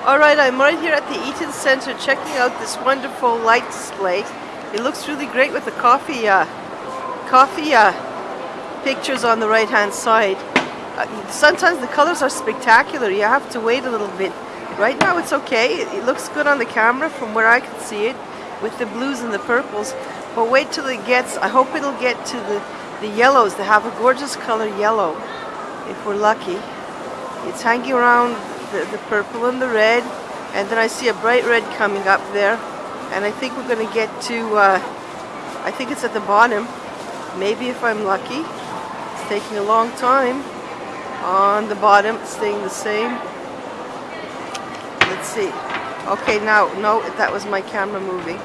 Alright, I'm right here at the Eaton Center checking out this wonderful light display. It looks really great with the coffee uh, coffee uh, pictures on the right hand side. Uh, sometimes the colors are spectacular, you have to wait a little bit. Right now it's okay, it, it looks good on the camera from where I can see it with the blues and the purples. But wait till it gets, I hope it'll get to the, the yellows. They have a gorgeous color yellow, if we're lucky. It's hanging around the, the purple and the red and then I see a bright red coming up there and I think we're going to get to uh, I think it's at the bottom. Maybe if I'm lucky it's taking a long time. On the bottom staying the same. Let's see. Okay now no that was my camera moving.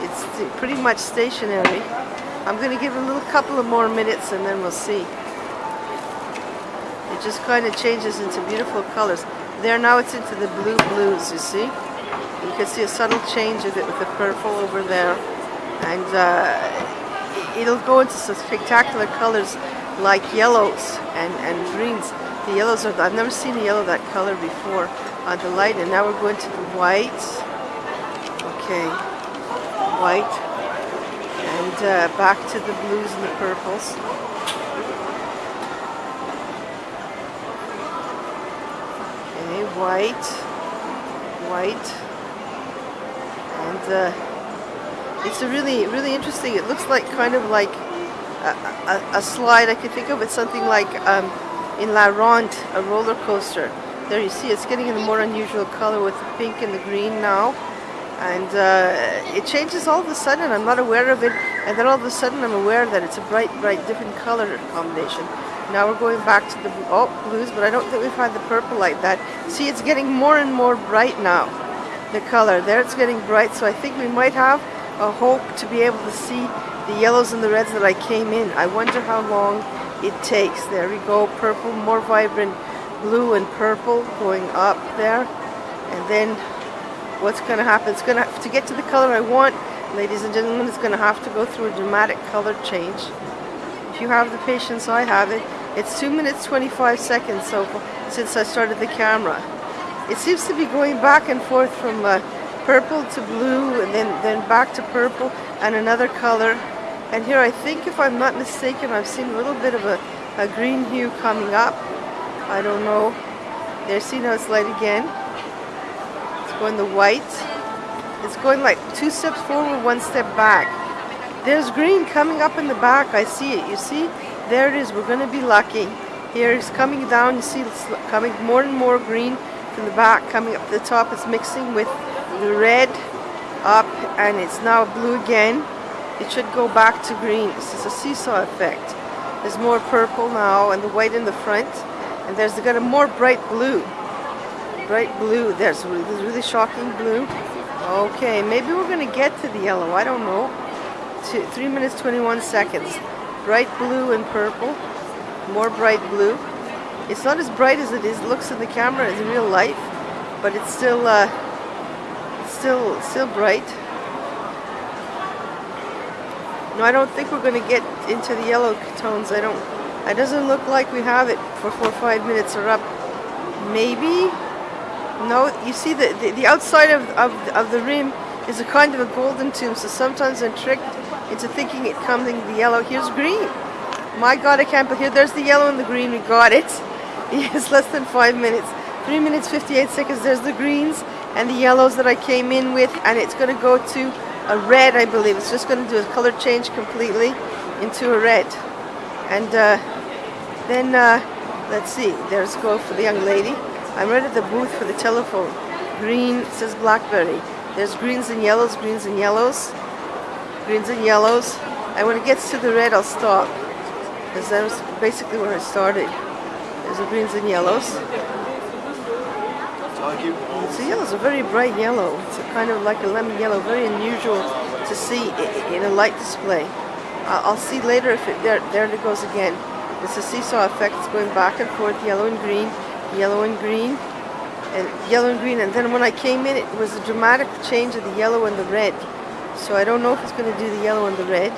It's pretty much stationary. I'm going to give it a little couple of more minutes and then we'll see it just kind of changes into beautiful colors there now it's into the blue blues, you see? You can see a subtle change of it with the purple over there. And uh, it'll go into some spectacular colors like yellows and, and greens. The yellows are, I've never seen a yellow that color before on the light. And now we're going to the whites. Okay, white. And uh, back to the blues and the purples. White, white, and uh, it's a really, really interesting. It looks like kind of like a, a, a slide. I can think of it something like um, in La Ronde, a roller coaster. There you see, it's getting in a more unusual color with the pink and the green now. And uh, it changes all of a sudden. I'm not aware of it. And then all of a sudden I'm aware that it's a bright, bright, different color combination. Now we're going back to the oh, blues, but I don't think we've had the purple like that. See, it's getting more and more bright now, the color. There it's getting bright, so I think we might have a hope to be able to see the yellows and the reds that I came in. I wonder how long it takes. There we go, purple, more vibrant blue and purple going up there. And then what's going to happen? It's going to, have to get to the color I want, ladies and gentlemen, it's going to have to go through a dramatic color change. If you have the patience I have it, it's 2 minutes 25 seconds so since I started the camera. It seems to be going back and forth from uh, purple to blue and then, then back to purple and another color. And here I think if I'm not mistaken I've seen a little bit of a, a green hue coming up. I don't know. There, see now it's light again. It's going the white. It's going like two steps forward, one step back. There's green coming up in the back. I see it. You see? There it is. We're to be lucky. Here it's coming down. You see it's coming more and more green from the back coming up the top. It's mixing with the red up and it's now blue again. It should go back to green. This is a seesaw effect. There's more purple now and the white in the front. And there's got a more bright blue. Bright blue. There's really, really shocking blue. Okay, maybe we're to get to the yellow. I don't know. Two, 3 minutes 21 seconds bright blue and purple, more bright blue. It's not as bright as it is looks in the camera in real life, but it's still uh, still still bright. No, I don't think we're going to get into the yellow tones. I don't. It doesn't look like we have it for four or five minutes or up. Maybe. No, you see the, the, the outside of, of, of the rim is a kind of a golden tube, so sometimes I'm tricked into thinking it coming the yellow. Here's green. My God, I can't believe, here, there's the yellow and the green, we got it. It's less than five minutes. Three minutes, 58 seconds, there's the greens and the yellows that I came in with, and it's gonna go to a red, I believe. It's just gonna do a color change completely into a red. And uh, then, uh, let's see, there's go for the young lady. I'm right at the booth for the telephone. Green says blackberry. There's greens and yellows, greens and yellows greens and yellows. And when it gets to the red, I'll stop. Because that was basically where I started. There's the greens and yellows. So yellows are very bright yellow. It's kind of like a lemon yellow, very unusual to see in a light display. I'll see later if it, there, there it goes again. It's a seesaw effect. It's going back and forth, yellow and green, yellow and green, and yellow and green. And then when I came in, it was a dramatic change of the yellow and the red. So I don't know if it's going to do the yellow and the red.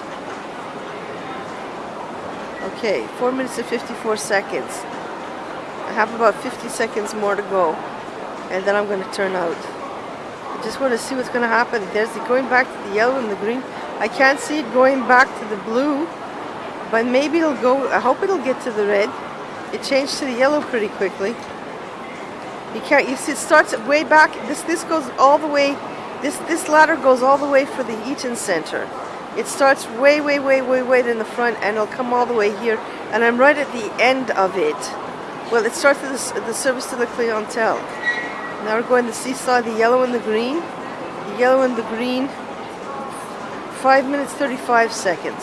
Okay, 4 minutes and 54 seconds. I have about 50 seconds more to go. and then I'm going to turn out. I just want to see what's going to happen. There's the going back to the yellow and the green. I can't see it going back to the blue, but maybe it'll go, I hope it'll get to the red. It changed to the yellow pretty quickly. You can't, you see it starts way back, this, this goes all the way, this, this ladder goes all the way for the Eaton Center. It starts way, way, way, way, way in the front and it'll come all the way here. And I'm right at the end of it. Well, it starts with the, the service to the clientele. Now we're going to seesaw the yellow and the green. The yellow and the green, 5 minutes 35 seconds.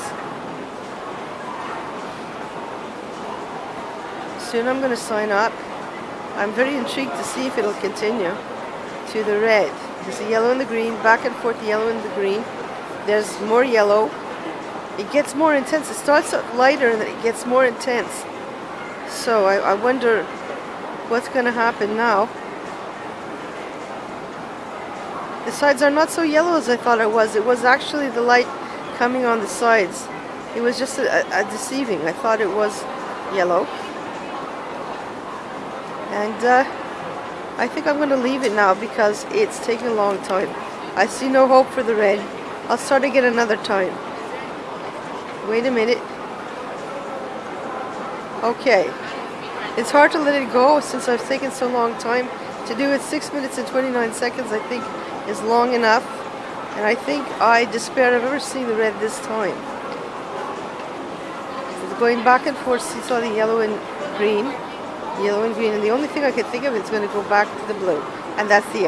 Soon I'm going to sign up. I'm very intrigued to see if it'll continue to the red. There's the yellow and the green, back and forth yellow and the green. There's more yellow. It gets more intense. It starts out lighter and then it gets more intense. So I, I wonder what's going to happen now. The sides are not so yellow as I thought it was. It was actually the light coming on the sides. It was just a, a deceiving. I thought it was yellow. And uh, I think I'm going to leave it now because it's taking a long time. I see no hope for the red. I'll start again another time. Wait a minute. Okay. It's hard to let it go since I've taken so long time. To do it 6 minutes and 29 seconds I think is long enough. And I think I despair I've ever seen the red this time. It's going back and forth, see saw the yellow and green. Yellow and green. And the only thing I can think of is going to go back to the blue. And that's the.